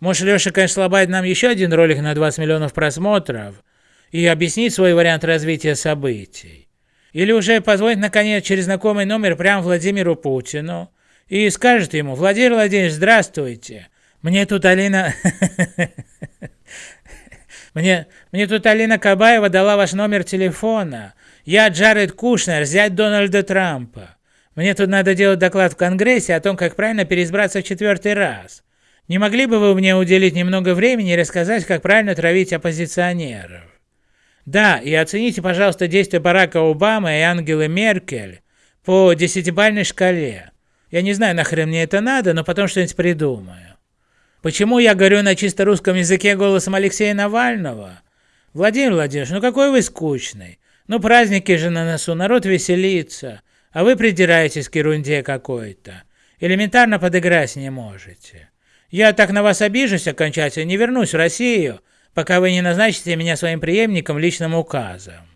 Может, Леша, конечно, слабает нам еще один ролик на 20 миллионов просмотров и объяснить свой вариант развития событий. Или уже позвонить, наконец, через знакомый номер прямо Владимиру Путину и скажет ему, Владимир Владимирович, здравствуйте, мне тут Алина... Мне, мне тут Алина Кабаева дала ваш номер телефона. Я Джаред Кушнер, зять Дональда Трампа. Мне тут надо делать доклад в Конгрессе о том, как правильно переизбраться в четвертый раз. Не могли бы вы мне уделить немного времени и рассказать, как правильно травить оппозиционеров? Да, и оцените, пожалуйста, действия Барака Обамы и Ангелы Меркель по десятибальной шкале. Я не знаю, нахрен мне это надо, но потом что-нибудь придумаю. Почему я говорю на чисто русском языке голосом Алексея Навального? Владимир Владимирович, ну какой вы скучный. Ну праздники же на носу, народ веселится, а вы придираетесь к ерунде какой-то. Элементарно подыграть не можете. Я так на вас обижусь окончательно, не вернусь в Россию, пока вы не назначите меня своим преемником личным указом.